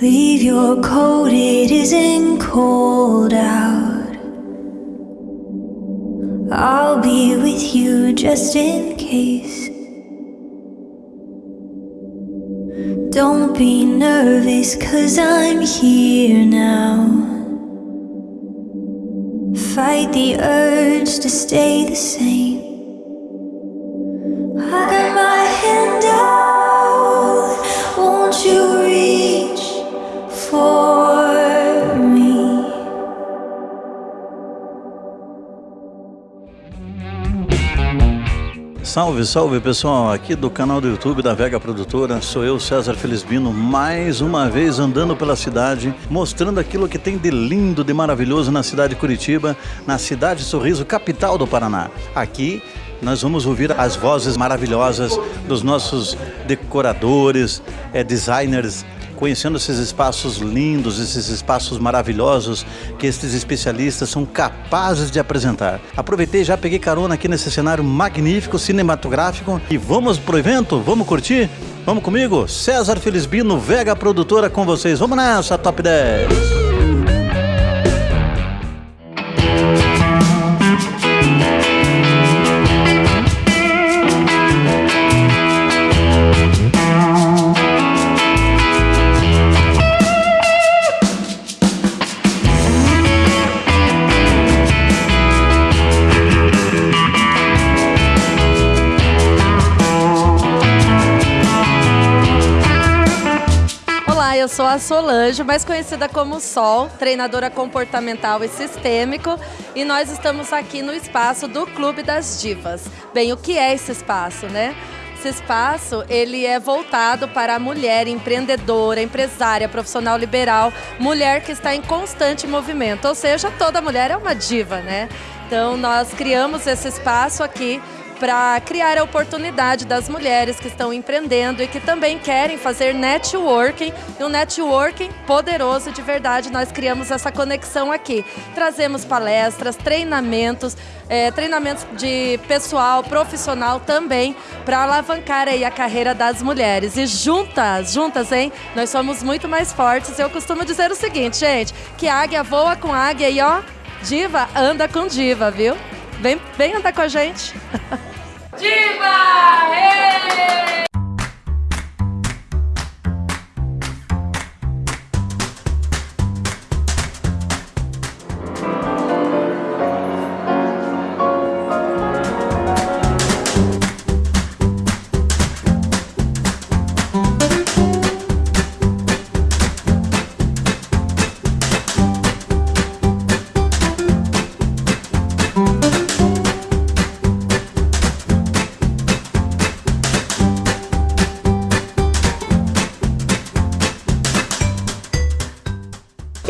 Leave your coat, it isn't cold out. I'll be with you just in case. Don't be nervous, cause I'm here now. Fight the urge to stay the same. Salve, salve pessoal, aqui do canal do YouTube da Vega Produtora, sou eu, César Felisbino, mais uma vez andando pela cidade, mostrando aquilo que tem de lindo, de maravilhoso na cidade de Curitiba, na cidade Sorriso, capital do Paraná. Aqui nós vamos ouvir as vozes maravilhosas dos nossos decoradores, é, designers, conhecendo esses espaços lindos, esses espaços maravilhosos que esses especialistas são capazes de apresentar. Aproveitei já peguei carona aqui nesse cenário magnífico, cinematográfico e vamos pro evento? Vamos curtir? Vamos comigo? César Felisbino, Vega Produtora com vocês. Vamos nessa, Top 10! A Solange, mais conhecida como Sol, treinadora comportamental e sistêmico, e nós estamos aqui no espaço do Clube das Divas. Bem, o que é esse espaço, né? Esse espaço, ele é voltado para a mulher empreendedora, empresária, profissional liberal, mulher que está em constante movimento, ou seja, toda mulher é uma diva, né? Então, nós criamos esse espaço aqui para criar a oportunidade das mulheres que estão empreendendo e que também querem fazer networking, e um networking poderoso de verdade. Nós criamos essa conexão aqui. Trazemos palestras, treinamentos, eh, treinamentos de pessoal, profissional também, para alavancar aí a carreira das mulheres. E juntas, juntas, hein? Nós somos muito mais fortes. Eu costumo dizer o seguinte, gente, que águia voa com águia e ó, diva anda com diva, viu? Vem, vem andar com a gente. Diva!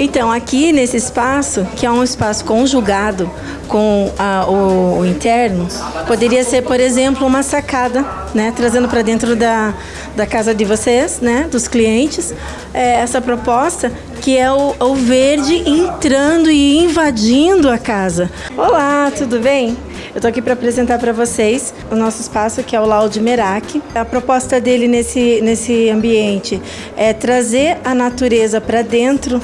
Então, aqui nesse espaço, que é um espaço conjugado com a, o, o, interno, poderia ser, por exemplo, uma sacada, né, trazendo para dentro da, da casa de vocês, né, dos clientes, é, essa proposta que é o, o verde entrando e invadindo a casa. Olá, tudo bem? Eu estou aqui para apresentar para vocês o nosso espaço, que é o Laude Merak. A proposta dele nesse, nesse ambiente é trazer a natureza para dentro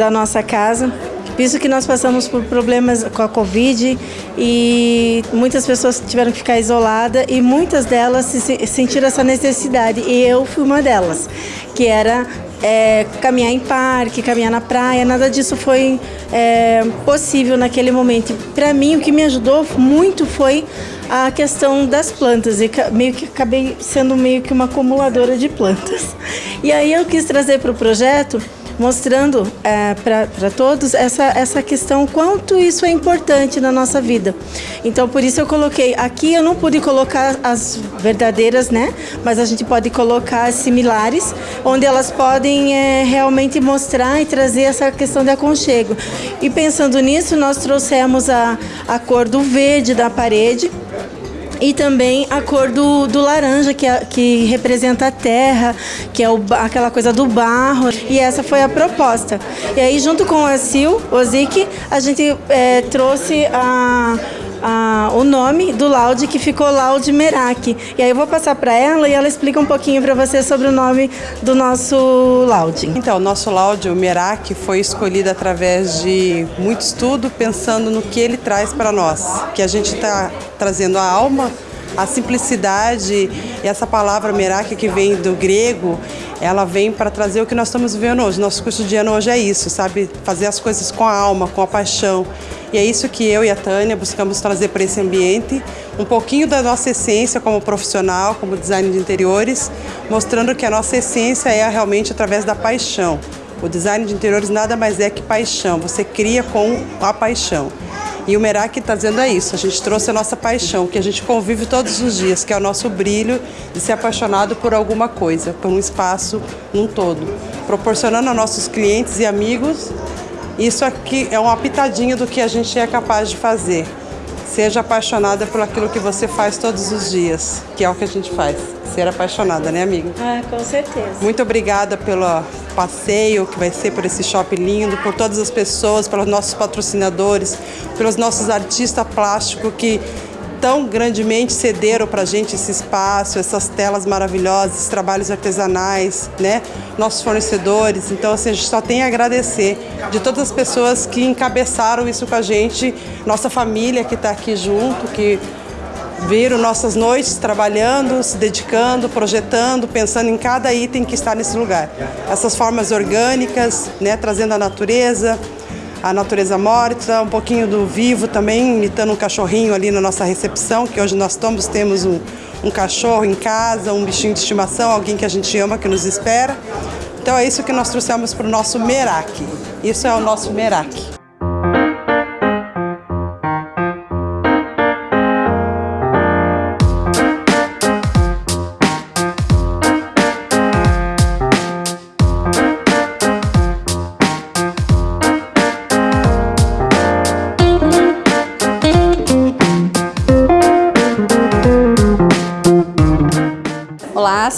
da nossa casa. Visto que nós passamos por problemas com a Covid e muitas pessoas tiveram que ficar isoladas e muitas delas se sentiram essa necessidade e eu fui uma delas, que era é, caminhar em parque, caminhar na praia, nada disso foi é, possível naquele momento. Para mim, o que me ajudou muito foi a questão das plantas e meio que acabei sendo meio que uma acumuladora de plantas. E aí eu quis trazer para o projeto mostrando é, para todos essa, essa questão, quanto isso é importante na nossa vida. Então, por isso eu coloquei, aqui eu não pude colocar as verdadeiras, né? Mas a gente pode colocar as similares, onde elas podem é, realmente mostrar e trazer essa questão de aconchego. E pensando nisso, nós trouxemos a, a cor do verde da parede, e também a cor do, do laranja, que, é, que representa a terra, que é o, aquela coisa do barro. E essa foi a proposta. E aí, junto com a Sil, o Zik, a gente é, trouxe a o nome do laude que ficou Laude Merak. E aí eu vou passar para ela e ela explica um pouquinho para você sobre o nome do nosso laude. Então, o nosso laude, o Merak, foi escolhido através de muito estudo, pensando no que ele traz para nós. Que a gente está trazendo a alma, a simplicidade e essa palavra Merak que vem do grego, ela vem para trazer o que nós estamos vivendo hoje. Nosso curso de ano hoje é isso, sabe? Fazer as coisas com a alma, com a paixão. E é isso que eu e a Tânia buscamos trazer para esse ambiente, um pouquinho da nossa essência como profissional, como design de interiores, mostrando que a nossa essência é realmente através da paixão. O design de interiores nada mais é que paixão, você cria com a paixão. E o Merak está dizendo é isso, a gente trouxe a nossa paixão, que a gente convive todos os dias, que é o nosso brilho de ser apaixonado por alguma coisa, por um espaço num todo. Proporcionando a nossos clientes e amigos isso aqui é uma pitadinha do que a gente é capaz de fazer. Seja apaixonada por aquilo que você faz todos os dias, que é o que a gente faz. Ser apaixonada, né, amiga? Ah, com certeza. Muito obrigada pelo passeio que vai ser por esse shopping lindo, por todas as pessoas, pelos nossos patrocinadores, pelos nossos artistas plásticos que tão grandemente cederam para a gente esse espaço, essas telas maravilhosas, trabalhos artesanais, né? nossos fornecedores. Então, assim, a gente só tem a agradecer de todas as pessoas que encabeçaram isso com a gente, nossa família que está aqui junto, que viram nossas noites trabalhando, se dedicando, projetando, pensando em cada item que está nesse lugar. Essas formas orgânicas, né, trazendo a natureza, a natureza morta, um pouquinho do vivo também, imitando um cachorrinho ali na nossa recepção, que hoje nós todos temos um, um cachorro em casa, um bichinho de estimação, alguém que a gente ama, que nos espera. Então é isso que nós trouxemos para o nosso Merak. Isso é o nosso Merak.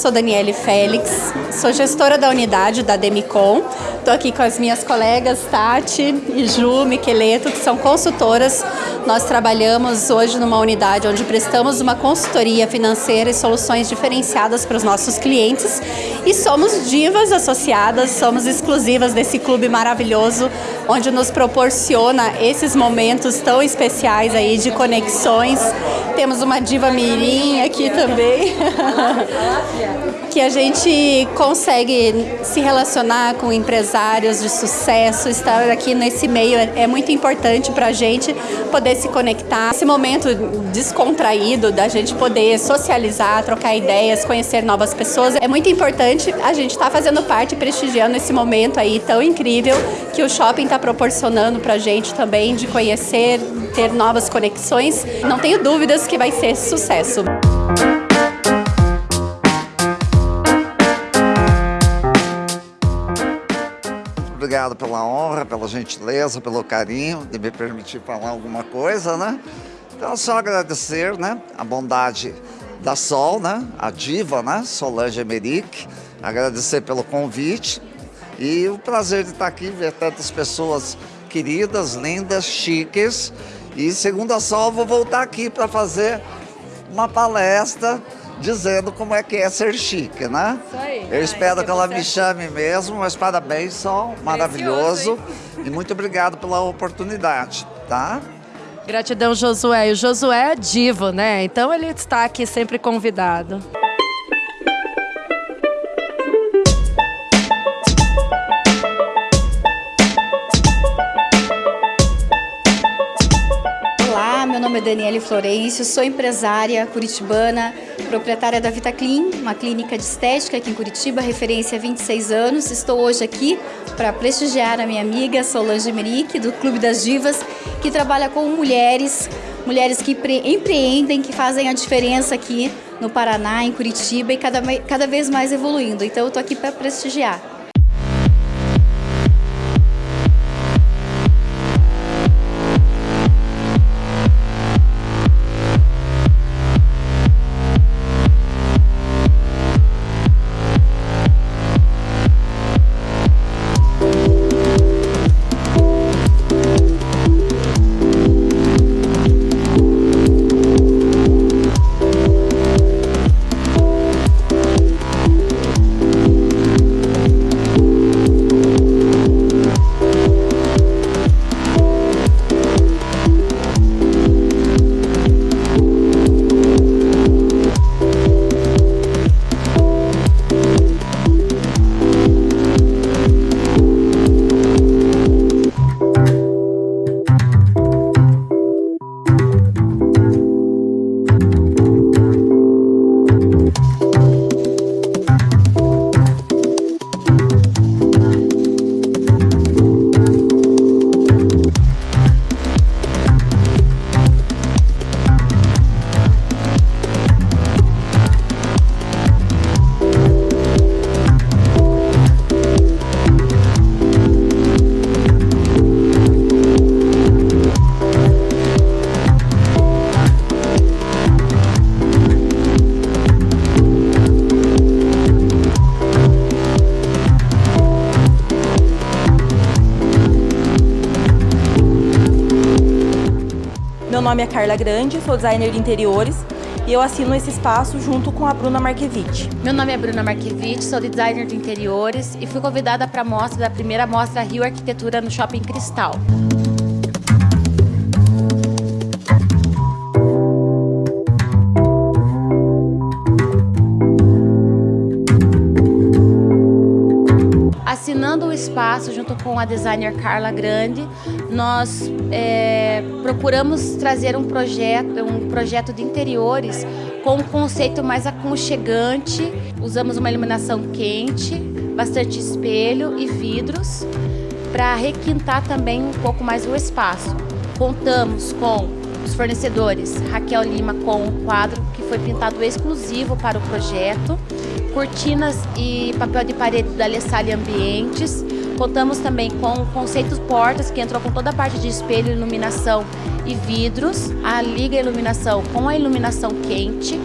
Sou Daniele Félix, sou gestora da unidade da Demicon. Estou aqui com as minhas colegas Tati e Ju Miqueleto, que são consultoras. Nós trabalhamos hoje numa unidade onde prestamos uma consultoria financeira e soluções diferenciadas para os nossos clientes. E somos divas associadas, somos exclusivas desse clube maravilhoso, onde nos proporciona esses momentos tão especiais aí de conexões. Temos uma diva mirim aqui também. que a gente consegue se relacionar com empresários de sucesso, estar aqui nesse meio é, muito importante para a gente poder se conectar. Esse momento descontraído da gente poder socializar, trocar ideias, conhecer novas pessoas, é muito importante a gente estar tá fazendo parte, prestigiando esse momento aí tão incrível que o shopping está proporcionando para a gente também de conhecer, ter novas conexões. Não tenho dúvidas que vai ser sucesso. obrigado pela honra, pela gentileza, pelo carinho de me permitir falar alguma coisa, né? Então, só agradecer, né, a bondade da Sol, né, a diva, né, Solange Emerick, agradecer pelo convite e o prazer de estar aqui, ver tantas pessoas queridas, lindas, chiques. E segundo a Sol, vou voltar aqui para fazer uma palestra dizendo como é que é ser chique, né? Isso aí. Eu espero Ai, que, ela me chame mesmo, mas parabéns, Sol, maravilhoso. e muito obrigado pela oportunidade, tá? Gratidão, Josué. E o Josué é divo, né? Então ele está aqui sempre convidado. Daniele Florencio, sou empresária curitibana, proprietária da VitaClean, uma clínica de estética aqui em Curitiba, referência há 26 anos. Estou hoje aqui para prestigiar a minha amiga Solange Merick, do Clube das Divas, que trabalha com mulheres, mulheres que empreendem, que fazem a diferença aqui no Paraná, em Curitiba e cada, cada vez mais evoluindo. Então eu estou aqui para prestigiar. Nome é Carla Grande, sou designer de interiores e eu assino esse espaço junto com a Bruna Marquevich. Meu nome é Bruna Marquevich, sou designer de interiores e fui convidada para a mostra da primeira mostra Rio Arquitetura no Shopping Cristal. Assinando o espaço junto com a designer Carla Grande, nós é, procuramos trazer um projeto, um projeto de interiores com um conceito mais aconchegante. Usamos uma iluminação quente, bastante espelho e vidros para requintar também um pouco mais o espaço. Contamos com os fornecedores Raquel Lima com o quadro que foi pintado exclusivo para o projeto, cortinas e papel de parede da Lessalle Ambientes. Contamos também com o conceito portas, que entrou com toda a parte de espelho, iluminação e vidros, a liga iluminação com a iluminação quente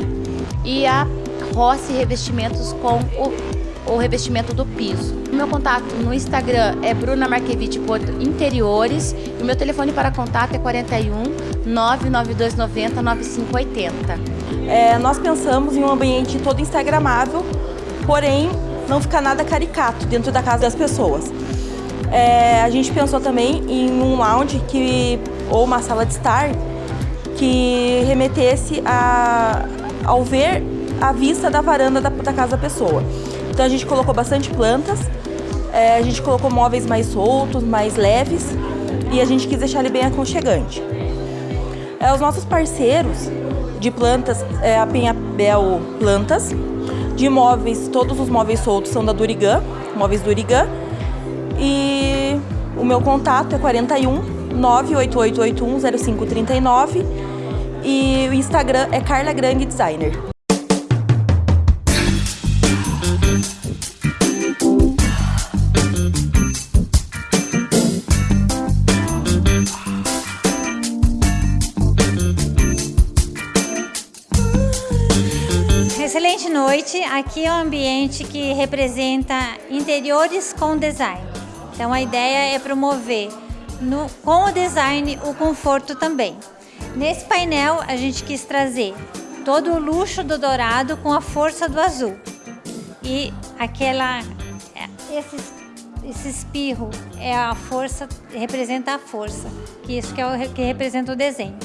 e a Rossi Revestimentos com o, o revestimento do piso. O meu contato no Instagram é Bruna Marquevich Interiores e o meu telefone para contato é 41 99290 9580. É, nós pensamos em um ambiente todo instagramável, porém não ficar nada caricato dentro da casa das pessoas. É, a gente pensou também em um lounge que, ou uma sala de estar que remetesse a, ao ver a vista da varanda da, da casa da pessoa. Então a gente colocou bastante plantas, é, a gente colocou móveis mais soltos, mais leves e a gente quis deixar ele bem aconchegante. É, os nossos parceiros de plantas é a Penhabel Plantas, de móveis, todos os móveis soltos são da Durigan, móveis Durigan, e o meu contato é 41 98881 0539 e o Instagram é Carla Grande Designer. Aqui é um ambiente que representa interiores com design. Então a ideia é promover no, com o design o conforto também. Nesse painel a gente quis trazer todo o luxo do dourado com a força do azul. E aquela esse, esse espirro é a força, representa a força, que isso que, é o, que representa o desenho.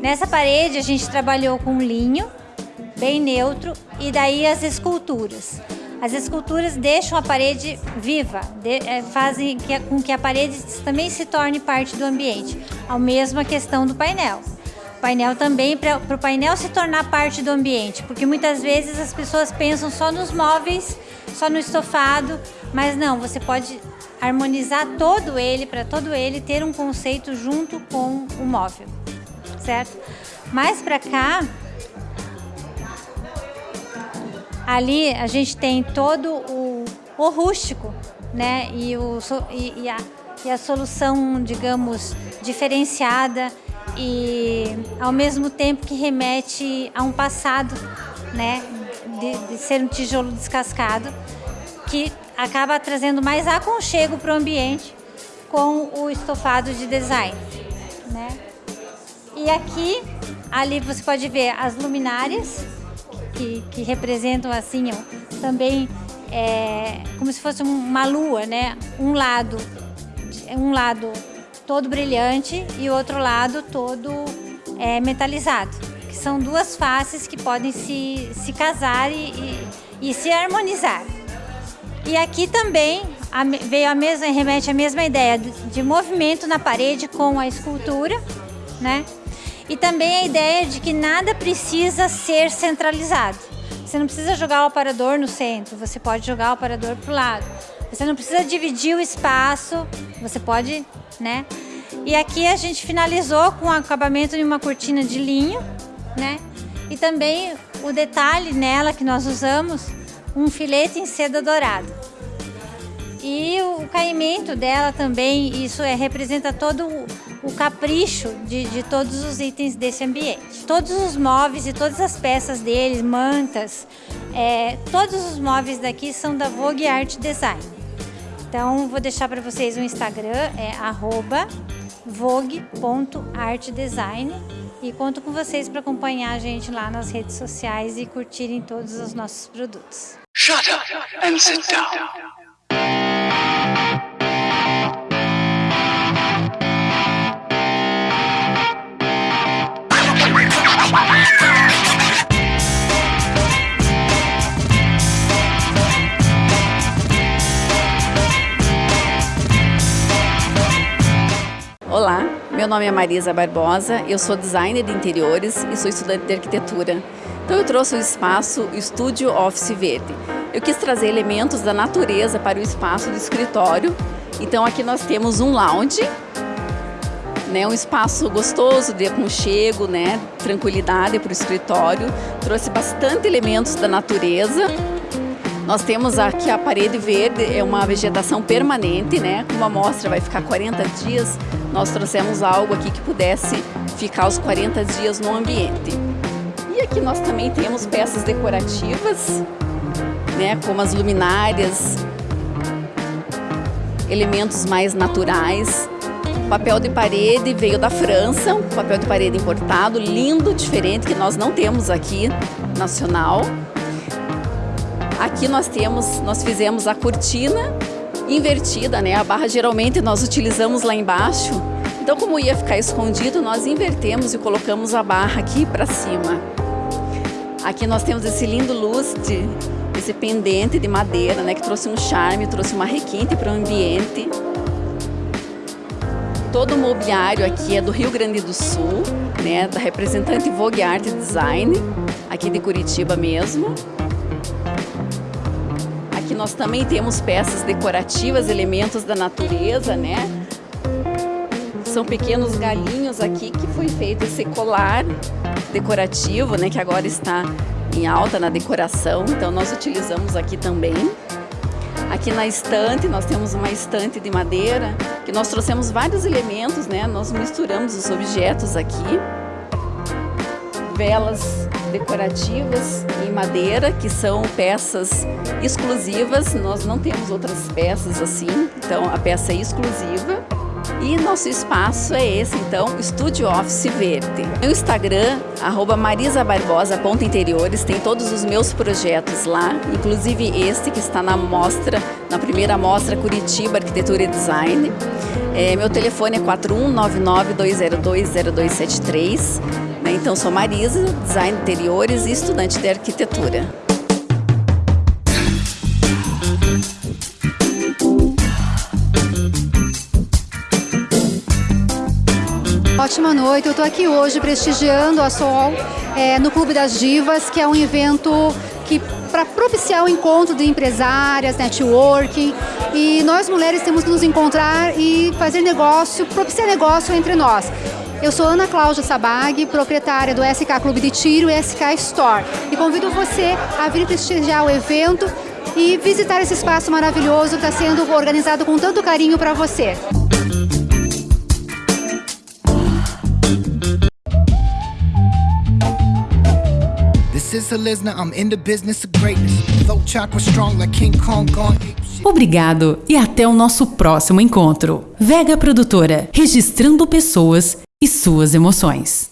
Nessa parede a gente trabalhou com linho, bem neutro, e daí as esculturas. As esculturas deixam a parede viva, de, é, fazem que, com que a parede também se torne parte do ambiente. A mesma questão do painel. O painel também, para o painel se tornar parte do ambiente, porque muitas vezes as pessoas pensam só nos móveis, só no estofado, mas não, você pode harmonizar todo ele, para todo ele ter um conceito junto com o móvel, certo? Mais para cá, Ali a gente tem todo o, o rústico, né? E, o, e, e, a, e a solução, digamos, diferenciada e ao mesmo tempo que remete a um passado, né? De, de ser um tijolo descascado, que acaba trazendo mais aconchego para o ambiente com o estofado de design, né? E aqui, ali você pode ver as luminárias, que, que representam assim também é, como se fosse uma lua, né? Um lado, um lado todo brilhante e o outro lado todo é, metalizado, que são duas faces que podem se, se casar e, e, e se harmonizar. E aqui também a, veio a mesma, remete à mesma ideia de, de movimento na parede com a escultura, né? E também a ideia de que nada precisa ser centralizado. Você não precisa jogar o aparador no centro, você pode jogar o aparador para o lado. Você não precisa dividir o espaço, você pode, né? E aqui a gente finalizou com o acabamento de uma cortina de linho, né? E também o detalhe nela que nós usamos, um filete em seda dourada. E o caimento dela também, isso é, representa todo o, o capricho de, de, todos os itens desse ambiente. Todos os móveis e todas as peças deles, mantas, é, todos os móveis daqui são da Vogue Art Design. Então, vou deixar para vocês o Instagram, é vogue.artdesign E conto com vocês para acompanhar a gente lá nas redes sociais e curtirem todos os nossos produtos. Shut up and sit down. Nome é Marisa Barbosa, eu sou designer de interiores e sou estudante de arquitetura. Então eu trouxe o espaço Estúdio Office Verde. Eu quis trazer elementos da natureza para o espaço do escritório. Então aqui nós temos um lounge, né, um espaço gostoso de aconchego, né, tranquilidade para o escritório. Trouxe bastante elementos da natureza. Nós temos aqui a parede verde, é uma vegetação permanente, né? Como a amostra vai ficar 40 dias, nós trouxemos algo aqui que pudesse ficar os 40 dias no ambiente. E aqui nós também temos peças decorativas, né? Como as luminárias, elementos mais naturais. Papel de parede veio da França, papel de parede importado, lindo, diferente, que nós não temos aqui, nacional. Aqui nós temos, nós fizemos a cortina invertida, né? A barra geralmente nós utilizamos lá embaixo. Então, como ia ficar escondido, nós invertemos e colocamos a barra aqui para cima. Aqui nós temos esse lindo lustre, esse pendente de madeira, né? Que trouxe um charme, trouxe uma requinte para o ambiente. Todo o mobiliário aqui é do Rio Grande do Sul, né? Da representante Vogue Art Design, aqui de Curitiba mesmo. Nós também temos peças decorativas, elementos da natureza, né? São pequenos galinhos aqui que foi feito esse colar decorativo, né? Que agora está em alta na decoração, então nós utilizamos aqui também. Aqui na estante, nós temos uma estante de madeira, que nós trouxemos vários elementos, né? Nós misturamos os objetos aqui. Velas decorativas em madeira, que são peças exclusivas. Nós não temos outras peças assim, então a peça é exclusiva. E nosso espaço é esse, então, Estúdio Office Verde. No Instagram, arroba marisabarbosa.interiores, tem todos os meus projetos lá, inclusive este que está na mostra, na primeira mostra Curitiba Arquitetura e Design. É, meu telefone é 4199-202-0273. Então, sou Marisa, design de interiores e estudante de arquitetura. Ótima noite, eu estou aqui hoje prestigiando a Sol é, no Clube das Divas, que é um evento que para propiciar o encontro de empresárias, networking, e nós mulheres temos que nos encontrar e fazer negócio, propiciar negócio entre nós. Eu sou Ana Cláudia Sabag, proprietária do SK Clube de Tiro e SK Store, e convido você a vir prestigiar o evento e visitar esse espaço maravilhoso que está sendo organizado com tanto carinho para você. This is a listener, I'm in the business of greatness. Throat chakra strong like King Kong gone. Obrigado e até o nosso próximo encontro. Vega Produtora, registrando pessoas e suas emoções.